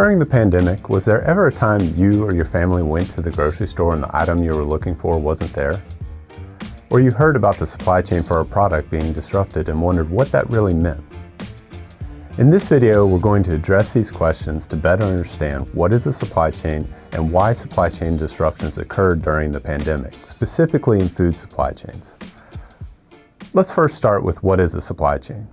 During the pandemic, was there ever a time you or your family went to the grocery store and the item you were looking for wasn't there? Or you heard about the supply chain for a product being disrupted and wondered what that really meant? In this video, we're going to address these questions to better understand what is a supply chain and why supply chain disruptions occurred during the pandemic, specifically in food supply chains. Let's first start with what is a supply chain.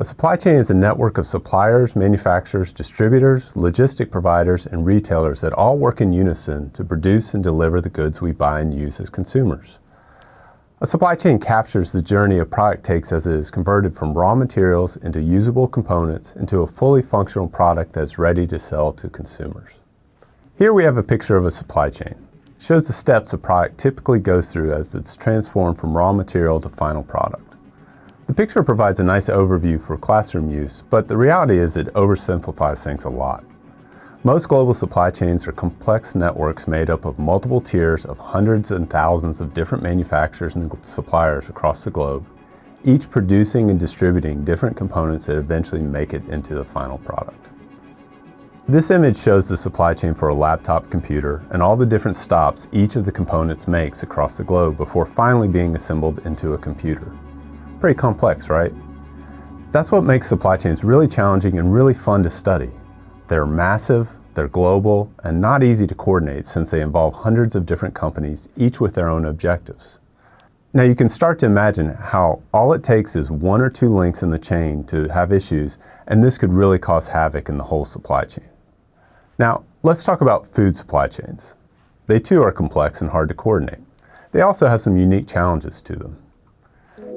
A supply chain is a network of suppliers, manufacturers, distributors, logistic providers, and retailers that all work in unison to produce and deliver the goods we buy and use as consumers. A supply chain captures the journey a product takes as it is converted from raw materials into usable components into a fully functional product that's ready to sell to consumers. Here we have a picture of a supply chain. It shows the steps a product typically goes through as it's transformed from raw material to final product. Picture provides a nice overview for classroom use, but the reality is it oversimplifies things a lot. Most global supply chains are complex networks made up of multiple tiers of hundreds and thousands of different manufacturers and suppliers across the globe, each producing and distributing different components that eventually make it into the final product. This image shows the supply chain for a laptop computer and all the different stops each of the components makes across the globe before finally being assembled into a computer. Pretty complex, right? That's what makes supply chains really challenging and really fun to study. They're massive, they're global, and not easy to coordinate since they involve hundreds of different companies, each with their own objectives. Now you can start to imagine how all it takes is one or two links in the chain to have issues, and this could really cause havoc in the whole supply chain. Now, let's talk about food supply chains. They too are complex and hard to coordinate. They also have some unique challenges to them.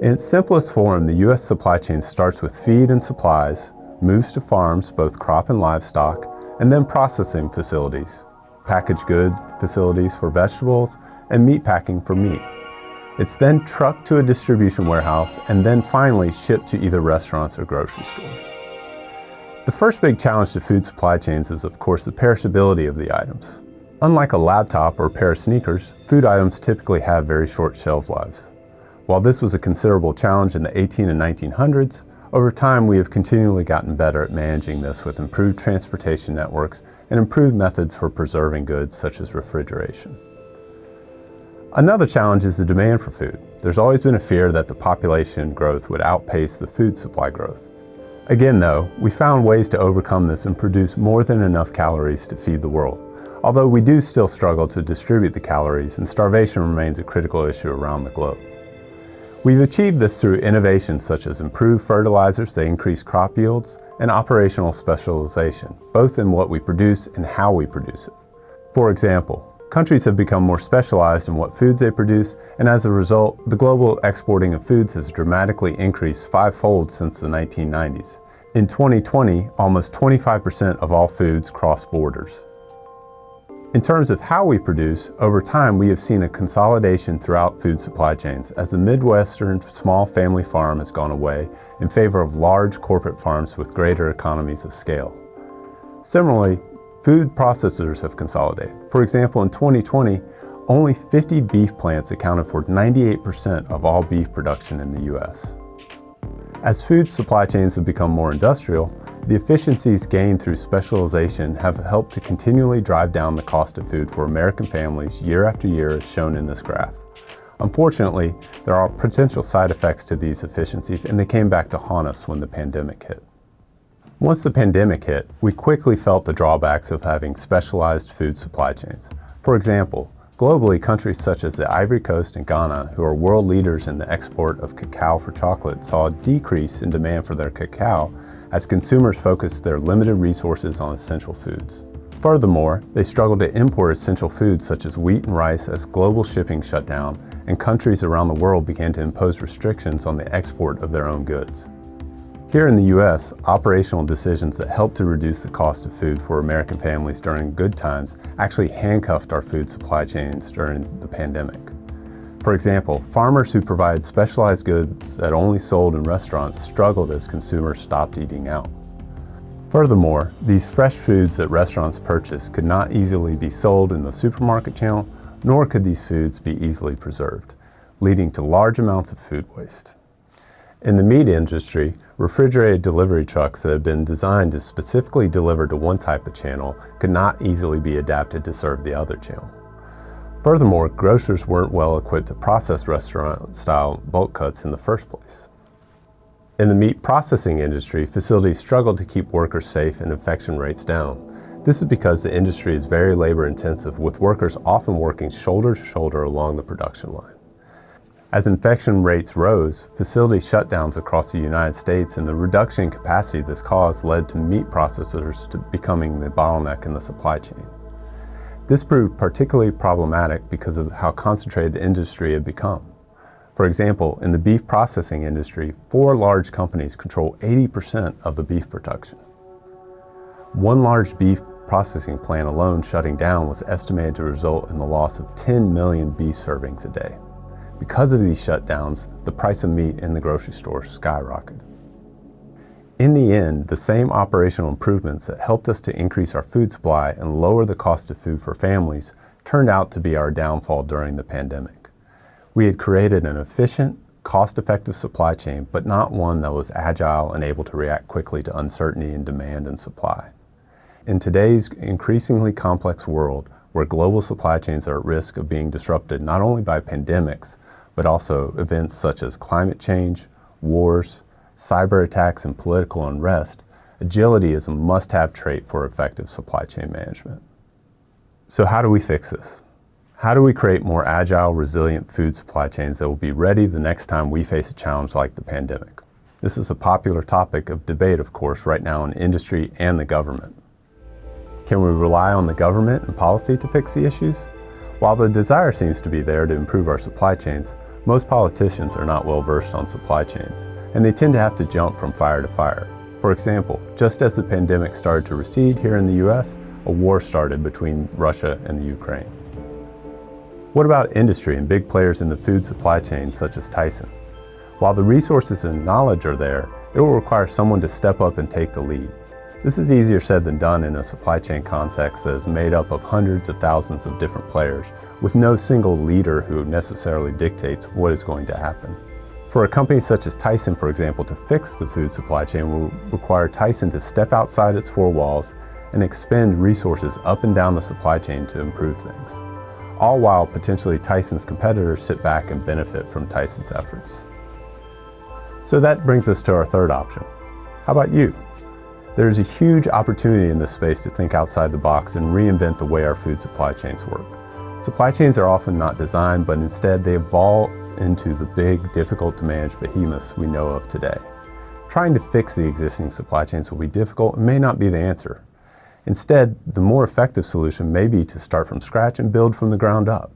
In its simplest form, the U.S. supply chain starts with feed and supplies, moves to farms, both crop and livestock, and then processing facilities, packaged goods facilities for vegetables, and meat packing for meat. It's then trucked to a distribution warehouse and then finally shipped to either restaurants or grocery stores. The first big challenge to food supply chains is of course the perishability of the items. Unlike a laptop or a pair of sneakers, food items typically have very short shelf lives. While this was a considerable challenge in the 18 and 1900s, over time we have continually gotten better at managing this with improved transportation networks and improved methods for preserving goods such as refrigeration. Another challenge is the demand for food. There's always been a fear that the population growth would outpace the food supply growth. Again though, we found ways to overcome this and produce more than enough calories to feed the world. Although we do still struggle to distribute the calories and starvation remains a critical issue around the globe. We've achieved this through innovations such as improved fertilizers that increase crop yields and operational specialization, both in what we produce and how we produce it. For example, countries have become more specialized in what foods they produce, and as a result, the global exporting of foods has dramatically increased fivefold since the 1990s. In 2020, almost 25% of all foods cross borders. In terms of how we produce, over time we have seen a consolidation throughout food supply chains as the Midwestern small family farm has gone away in favor of large corporate farms with greater economies of scale. Similarly, food processors have consolidated. For example, in 2020, only 50 beef plants accounted for 98% of all beef production in the U.S. As food supply chains have become more industrial, the efficiencies gained through specialization have helped to continually drive down the cost of food for American families year after year as shown in this graph. Unfortunately, there are potential side effects to these efficiencies and they came back to haunt us when the pandemic hit. Once the pandemic hit, we quickly felt the drawbacks of having specialized food supply chains. For example, globally, countries such as the Ivory Coast and Ghana, who are world leaders in the export of cacao for chocolate, saw a decrease in demand for their cacao as consumers focus their limited resources on essential foods. Furthermore, they struggle to import essential foods such as wheat and rice as global shipping shut down and countries around the world began to impose restrictions on the export of their own goods. Here in the U.S., operational decisions that helped to reduce the cost of food for American families during good times actually handcuffed our food supply chains during the pandemic. For example, farmers who provide specialized goods that only sold in restaurants struggled as consumers stopped eating out. Furthermore, these fresh foods that restaurants purchase could not easily be sold in the supermarket channel, nor could these foods be easily preserved, leading to large amounts of food waste. In the meat industry, Refrigerated delivery trucks that have been designed to specifically deliver to one type of channel could not easily be adapted to serve the other channel. Furthermore, grocers weren't well equipped to process restaurant-style bulk cuts in the first place. In the meat processing industry, facilities struggled to keep workers safe and infection rates down. This is because the industry is very labor intensive with workers often working shoulder to shoulder along the production line. As infection rates rose, facility shutdowns across the United States and the reduction in capacity this caused led to meat processors to becoming the bottleneck in the supply chain. This proved particularly problematic because of how concentrated the industry had become. For example, in the beef processing industry, four large companies control 80% of the beef production. One large beef processing plant alone shutting down was estimated to result in the loss of 10 million beef servings a day. Because of these shutdowns, the price of meat in the grocery store skyrocketed. In the end, the same operational improvements that helped us to increase our food supply and lower the cost of food for families turned out to be our downfall during the pandemic. We had created an efficient, cost-effective supply chain, but not one that was agile and able to react quickly to uncertainty in demand and supply. In today's increasingly complex world, where global supply chains are at risk of being disrupted not only by pandemics, but also events such as climate change, wars, cyber attacks, and political unrest, agility is a must-have trait for effective supply chain management. So how do we fix this? How do we create more agile, resilient food supply chains that will be ready the next time we face a challenge like the pandemic? This is a popular topic of debate, of course, right now in industry and the government. Can we rely on the government and policy to fix the issues? While the desire seems to be there to improve our supply chains, most politicians are not well versed on supply chains, and they tend to have to jump from fire to fire. For example, just as the pandemic started to recede here in the US, a war started between Russia and the Ukraine. What about industry and big players in the food supply chain such as Tyson? While the resources and knowledge are there, it will require someone to step up and take the lead. This is easier said than done in a supply chain context that is made up of hundreds of thousands of different players, with no single leader who necessarily dictates what is going to happen. For a company such as Tyson, for example, to fix the food supply chain will require Tyson to step outside its four walls and expend resources up and down the supply chain to improve things. All while potentially Tyson's competitors sit back and benefit from Tyson's efforts. So that brings us to our third option. How about you? There's a huge opportunity in this space to think outside the box and reinvent the way our food supply chains work. Supply chains are often not designed, but instead they evolve into the big, difficult to manage behemoths we know of today. Trying to fix the existing supply chains will be difficult and may not be the answer. Instead, the more effective solution may be to start from scratch and build from the ground up.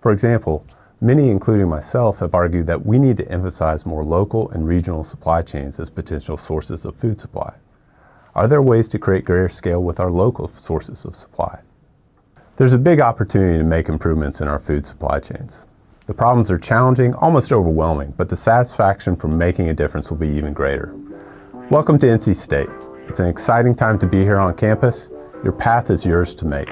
For example, many, including myself, have argued that we need to emphasize more local and regional supply chains as potential sources of food supply. Are there ways to create greater scale with our local sources of supply? There's a big opportunity to make improvements in our food supply chains. The problems are challenging, almost overwhelming, but the satisfaction from making a difference will be even greater. Welcome to NC State. It's an exciting time to be here on campus. Your path is yours to make.